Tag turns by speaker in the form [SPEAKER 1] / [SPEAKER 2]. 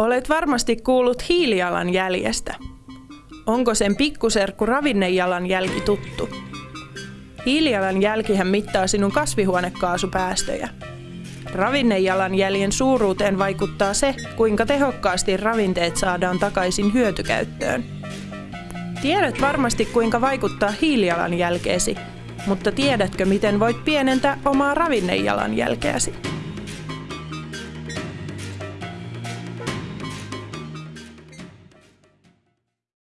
[SPEAKER 1] Olet varmasti kuullut hiilijalanjäljestä. Onko sen pikkuserkku ravinnejalanjälki tuttu? Hiilijalanjälkihän mittaa sinun kasvihuonekaasupäästöjä. Ravinnejalanjäljen suuruuteen vaikuttaa se, kuinka tehokkaasti ravinteet saadaan takaisin hyötykäyttöön. Tiedät varmasti kuinka vaikuttaa hiilijalanjälkeesi, mutta tiedätkö miten voit pienentää omaa ravinnejalanjälkeäsi?